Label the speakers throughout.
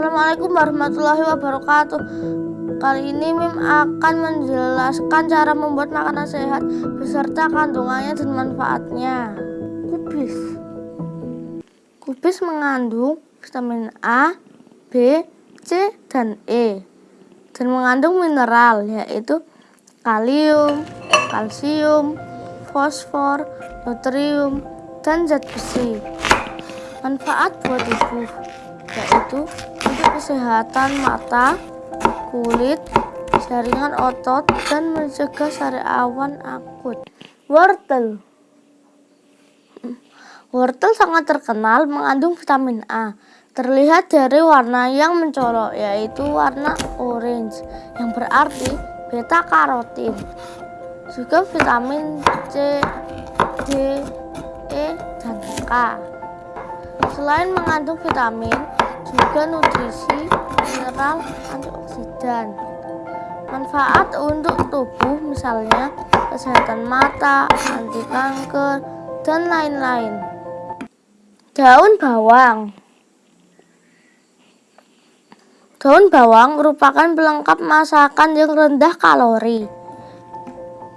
Speaker 1: Assalamualaikum warahmatullahi wabarakatuh. Kali ini Mim akan menjelaskan cara membuat makanan sehat beserta kandungannya dan manfaatnya. Kubis. Kubis mengandung vitamin A, B, C, dan E dan mengandung mineral yaitu kalium, kalsium, fosfor, nutrium, dan zat besi. Manfaat buat tubuh yaitu kesehatan mata, kulit, jaringan otot, dan mencegah sariawan akut. Wortel Wortel sangat terkenal mengandung vitamin A. Terlihat dari warna yang mencolok, yaitu warna orange, yang berarti beta karotin. Juga vitamin C, D, E, dan K. Selain mengandung vitamin, juga nutrisi, mineral, antioksidan. Manfaat untuk tubuh misalnya kesehatan mata, anti kanker, dan lain-lain. Daun bawang Daun bawang merupakan pelengkap masakan yang rendah kalori.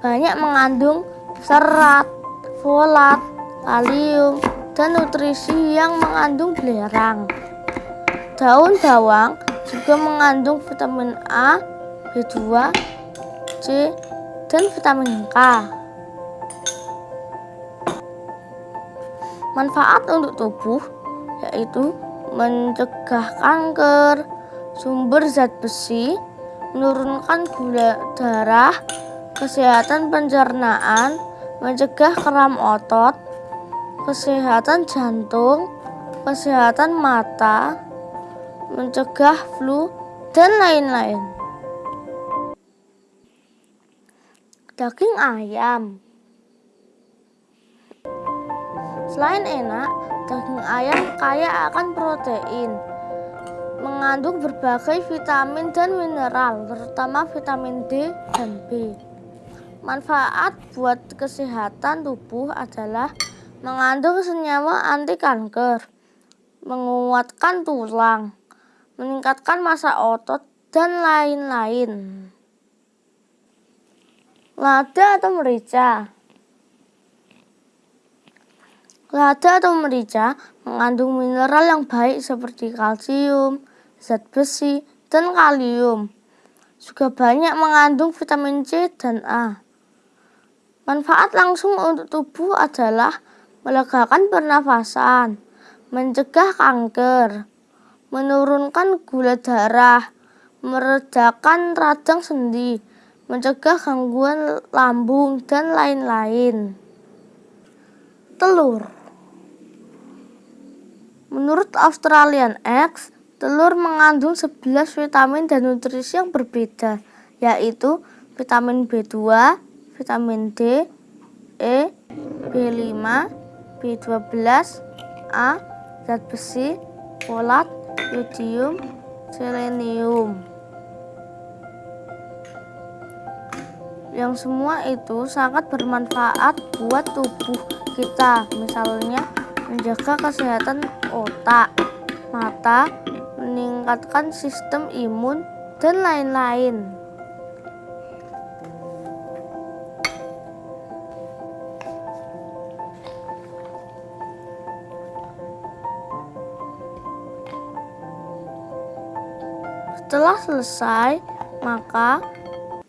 Speaker 1: Banyak mengandung serat, folat, kalium, dan nutrisi yang mengandung belerang. Daun bawang juga mengandung vitamin A, B2, C, dan vitamin K. Manfaat untuk tubuh yaitu mencegah kanker, sumber zat besi, menurunkan gula darah, kesehatan pencernaan, mencegah kram otot, kesehatan jantung, kesehatan mata, mencegah flu, dan lain-lain. Daging ayam Selain enak, daging ayam kaya akan protein, mengandung berbagai vitamin dan mineral, terutama vitamin D dan B. Manfaat buat kesehatan tubuh adalah mengandung senyawa anti kanker, menguatkan tulang, meningkatkan masa otot, dan lain-lain. Lada atau merica Lada atau merica mengandung mineral yang baik seperti kalsium, zat besi, dan kalium. Juga banyak mengandung vitamin C dan A. Manfaat langsung untuk tubuh adalah melegakan pernafasan, mencegah kanker, menurunkan gula darah, meredakan radang sendi, mencegah gangguan lambung, dan lain-lain. Telur Menurut Australian Eggs, telur mengandung 11 vitamin dan nutrisi yang berbeda, yaitu vitamin B2, vitamin D, E, B5, B12, A, zat besi, folat, yodium, selenium. Yang semua itu sangat bermanfaat buat tubuh kita. Misalnya menjaga kesehatan otak, mata, meningkatkan sistem imun, dan lain-lain. Setelah selesai, maka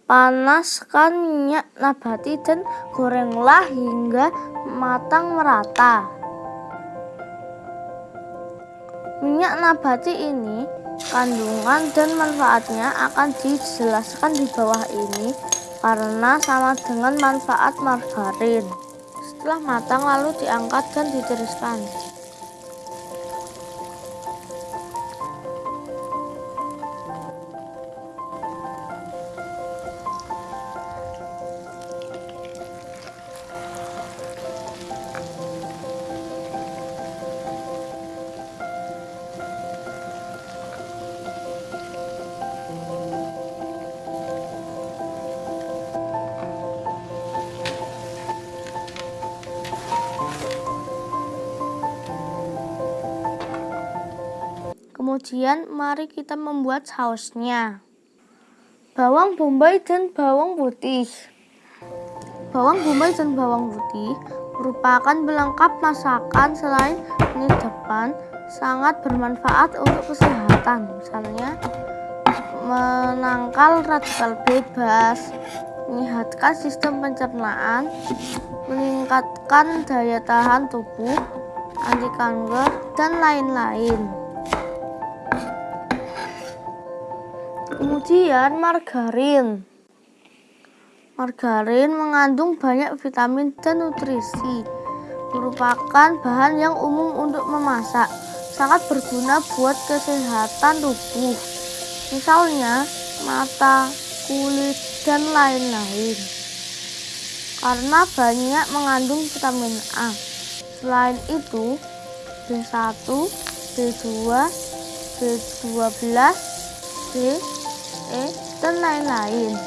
Speaker 1: panaskan minyak nabati dan gorenglah hingga matang merata. Minyak nabati ini kandungan dan manfaatnya akan dijelaskan di bawah ini karena sama dengan manfaat margarin. Setelah matang lalu diangkat dan ditiriskan. Kemudian mari kita membuat sausnya. Bawang bombay dan bawang putih. Bawang bombay dan bawang putih merupakan pelengkap masakan selain depan sangat bermanfaat untuk kesehatan. Misalnya menangkal radikal bebas, menyehatkan sistem pencernaan, meningkatkan daya tahan tubuh, anti kanker, dan lain-lain. Kemudian margarin. Margarin mengandung banyak vitamin dan nutrisi. Merupakan bahan yang umum untuk memasak. Sangat berguna buat kesehatan tubuh. Misalnya mata, kulit, dan lain-lain. Karena banyak mengandung vitamin A. Selain itu, B1, B2, B12, B, E, dan lain-lain.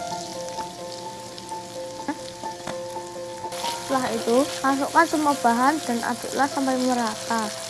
Speaker 1: Setelah itu, masukkan semua bahan dan aduklah sampai merata.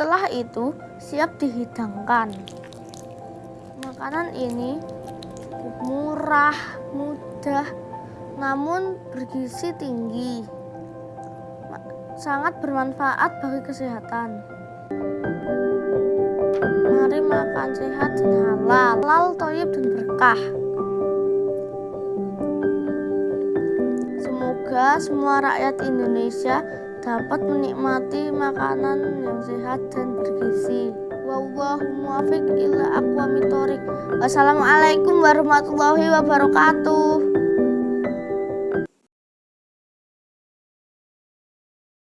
Speaker 1: Setelah itu, siap dihidangkan. Makanan ini murah, mudah, namun bergizi tinggi. Sangat bermanfaat bagi kesehatan. Mari makan sehat dan halal, halal, toyib dan berkah. Semoga semua rakyat Indonesia dapat menikmati makanan yang sehat dan bergizi. Wallahu muwaffiq ila Wassalamualaikum warahmatullahi wabarakatuh.